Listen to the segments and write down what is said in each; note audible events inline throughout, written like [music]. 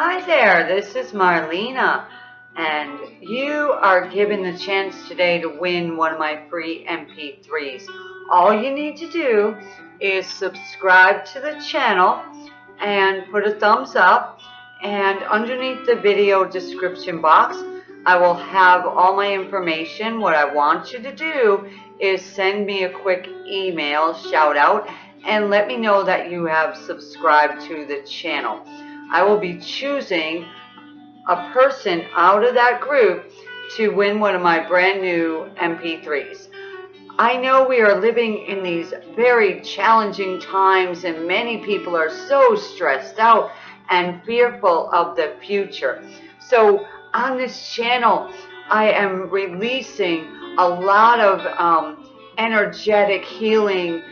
Hi there, this is Marlena, and you are given the chance today to win one of my free MP3s. All you need to do is subscribe to the channel and put a thumbs up, and underneath the video description box, I will have all my information. What I want you to do is send me a quick email shout out and let me know that you have subscribed to the channel. I will be choosing a person out of that group to win one of my brand new MP3s. I know we are living in these very challenging times and many people are so stressed out and fearful of the future. So on this channel, I am releasing a lot of um, energetic healing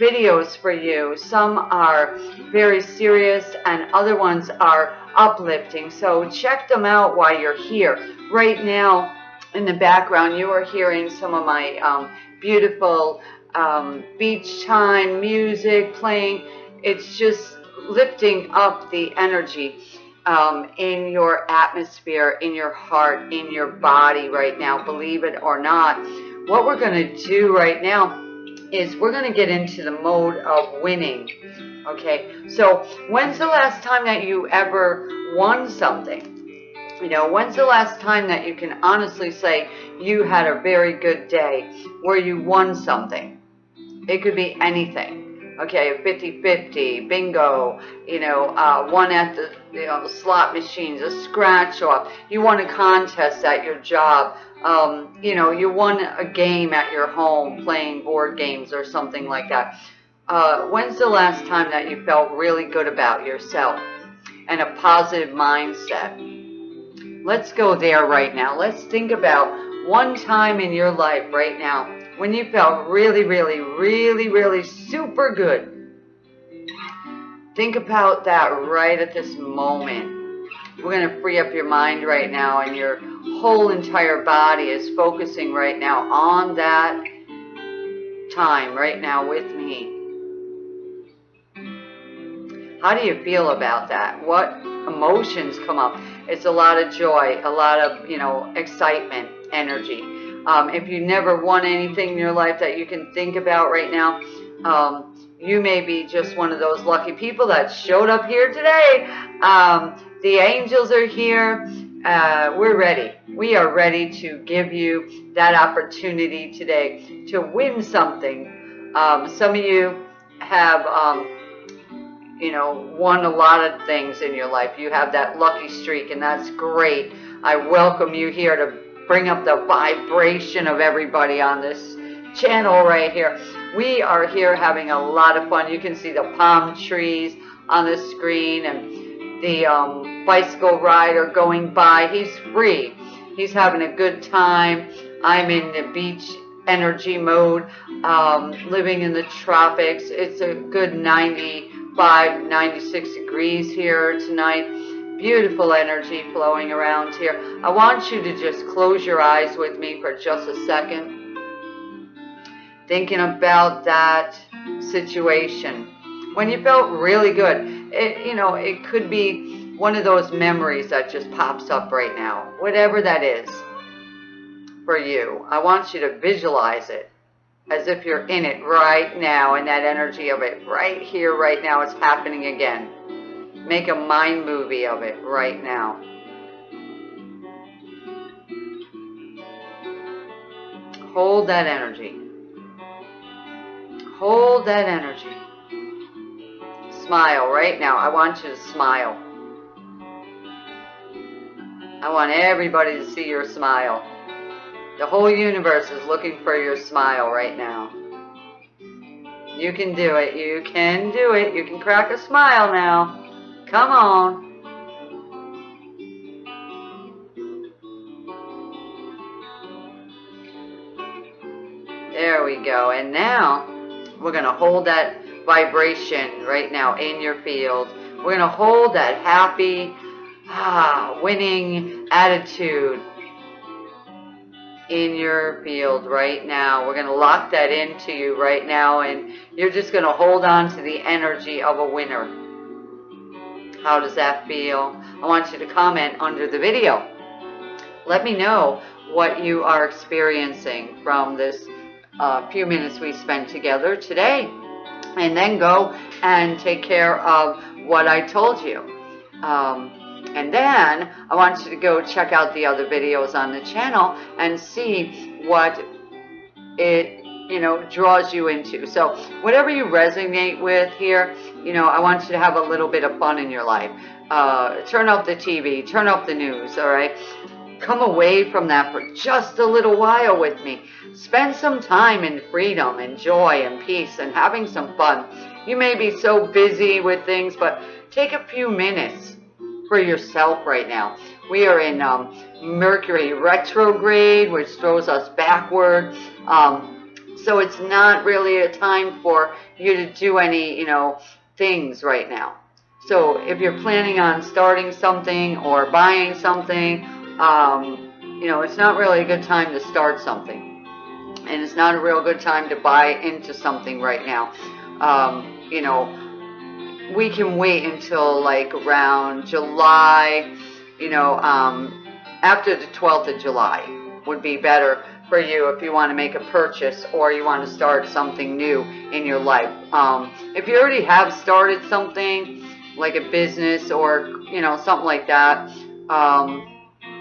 videos for you. Some are very serious and other ones are uplifting. So check them out while you're here. Right now, in the background, you are hearing some of my um, beautiful um, beach time music playing. It's just lifting up the energy um, in your atmosphere, in your heart, in your body right now, believe it or not. What we're going to do right now is we're going to get into the mode of winning. Okay, so when's the last time that you ever won something? You know, when's the last time that you can honestly say you had a very good day where you won something? It could be anything. Okay, 50-50, bingo, you know, uh, one at the you know, slot machines, a scratch off. You won a contest at your job. Um, you know, you won a game at your home playing board games or something like that. Uh, when's the last time that you felt really good about yourself and a positive mindset? Let's go there right now. Let's think about one time in your life right now when you felt really, really, really, really super good. Think about that right at this moment. We're going to free up your mind right now and your whole entire body is focusing right now on that time right now with me. How do you feel about that? What emotions come up? It's a lot of joy, a lot of, you know, excitement, energy. Um, if you never won anything in your life that you can think about right now, um, you may be just one of those lucky people that showed up here today. Um, the angels are here. Uh, we're ready. We are ready to give you that opportunity today to win something. Um, some of you have, um, you know, won a lot of things in your life. You have that lucky streak, and that's great. I welcome you here to bring up the vibration of everybody on this channel right here. We are here having a lot of fun. You can see the palm trees on the screen and the um, bicycle rider going by. He's free. He's having a good time. I'm in the beach energy mode, um, living in the tropics. It's a good 95, 96 degrees here tonight beautiful energy flowing around here. I want you to just close your eyes with me for just a second. Thinking about that situation. When you felt really good, it, you know, it could be one of those memories that just pops up right now. Whatever that is for you. I want you to visualize it as if you're in it right now and that energy of it right here, right now. It's happening again. Make a mind movie of it right now. Hold that energy. Hold that energy. Smile right now. I want you to smile. I want everybody to see your smile. The whole universe is looking for your smile right now. You can do it. You can do it. You can crack a smile now. Come on. There we go. And now we're going to hold that vibration right now in your field. We're going to hold that happy, ah, winning attitude in your field right now. We're going to lock that into you right now and you're just going to hold on to the energy of a winner. How does that feel? I want you to comment under the video. Let me know what you are experiencing from this uh, few minutes we spent together today. And then go and take care of what I told you. Um, and then I want you to go check out the other videos on the channel and see what it you know draws you into. So whatever you resonate with here you know I want you to have a little bit of fun in your life. Uh, turn off the TV turn off the news all right? Come away from that for just a little while with me. Spend some time in freedom and joy and peace and having some fun. You may be so busy with things but take a few minutes for yourself right now we are in um, Mercury retrograde which throws us backward um, so it's not really a time for you to do any, you know, things right now. So if you're planning on starting something or buying something, um, you know, it's not really a good time to start something. And it's not a real good time to buy into something right now. Um, you know, we can wait until like around July, you know, um, after the 12th of July would be better for you if you want to make a purchase or you want to start something new in your life. Um, if you already have started something like a business or you know something like that, um,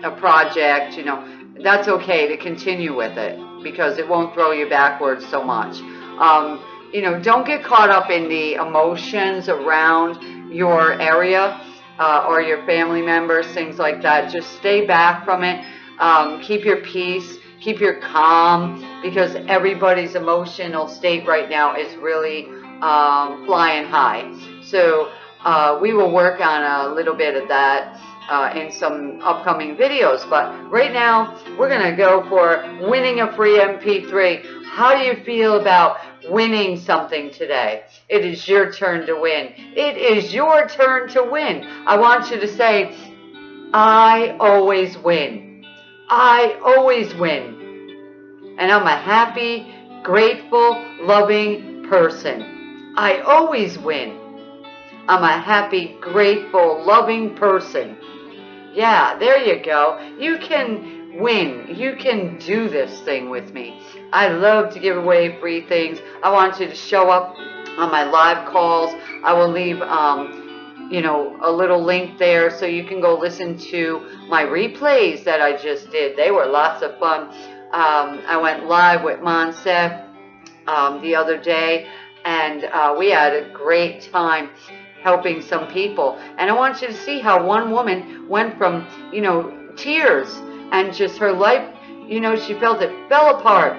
a project, you know, that's okay to continue with it because it won't throw you backwards so much. Um, you know, don't get caught up in the emotions around your area uh, or your family members, things like that. Just stay back from it. Um, keep your peace keep your calm because everybody's emotional state right now is really um, flying high. So uh, we will work on a little bit of that uh, in some upcoming videos. But right now, we're going to go for winning a free MP3. How do you feel about winning something today? It is your turn to win. It is your turn to win. I want you to say, I always win. I always win. And I'm a happy, grateful, loving person. I always win. I'm a happy, grateful, loving person. Yeah, there you go. You can win. You can do this thing with me. I love to give away free things. I want you to show up on my live calls. I will leave um, you know, a little link there so you can go listen to my replays that I just did. They were lots of fun. Um, I went live with Monsef um, the other day, and uh, we had a great time helping some people. And I want you to see how one woman went from, you know, tears and just her life, you know, she felt it fell apart.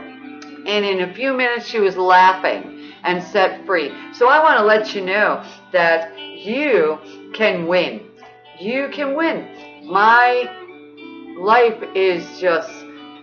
And in a few minutes, she was laughing and set free. So I want to let you know that you can win. You can win. My life is just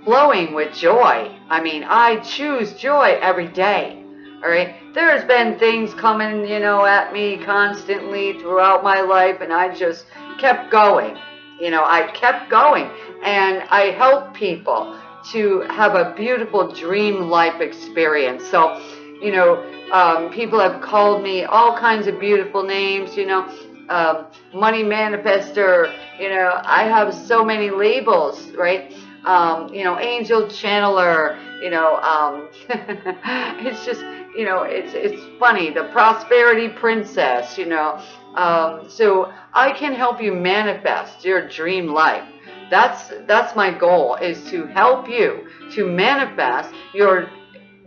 flowing with joy. I mean, I choose joy every day. All right. There's been things coming, you know, at me constantly throughout my life, and I just kept going. You know, I kept going, and I help people to have a beautiful dream life experience. So, you know, um, people have called me all kinds of beautiful names, you know, um, money manifester, you know, I have so many labels, right? Um, you know, angel channeler, you know, um, [laughs] it's just, you know, it's, it's funny, the prosperity princess, you know, um, so I can help you manifest your dream life. That's, that's my goal is to help you to manifest your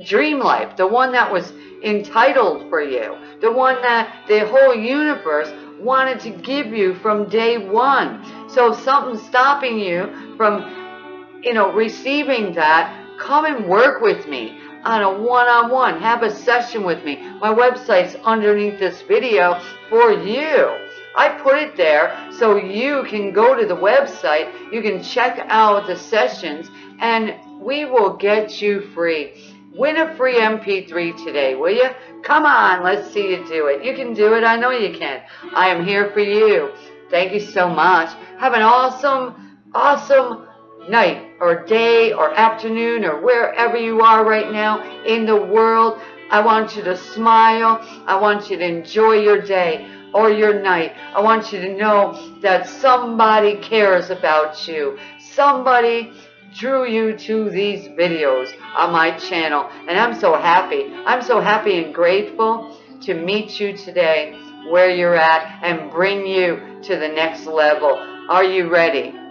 dream life, the one that was entitled for you, the one that the whole universe wanted to give you from day one. So if something's stopping you from, you know, receiving that, come and work with me on a one-on-one. -on -one. Have a session with me. My website's underneath this video for you. I put it there so you can go to the website, you can check out the sessions, and we will get you free. Win a free MP3 today, will you? Come on, let's see you do it. You can do it. I know you can. I am here for you. Thank you so much. Have an awesome, awesome night or day or afternoon or wherever you are right now in the world. I want you to smile. I want you to enjoy your day. or your night. I want you to know that somebody cares about you. Somebody drew you to these videos on my channel. And I'm so happy. I'm so happy and grateful to meet you today where you're at and bring you to the next level. Are you ready?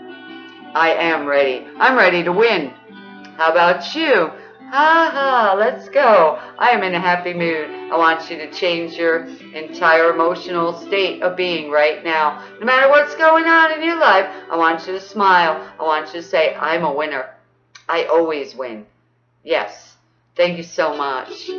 I am ready. I'm ready to win. How about you? Ha ha, let's go. I am in a happy mood. I want you to change your entire emotional state of being right now. No matter what's going on in your life, I want you to smile. I want you to say, I'm a winner. I always win. Yes. Thank you so much.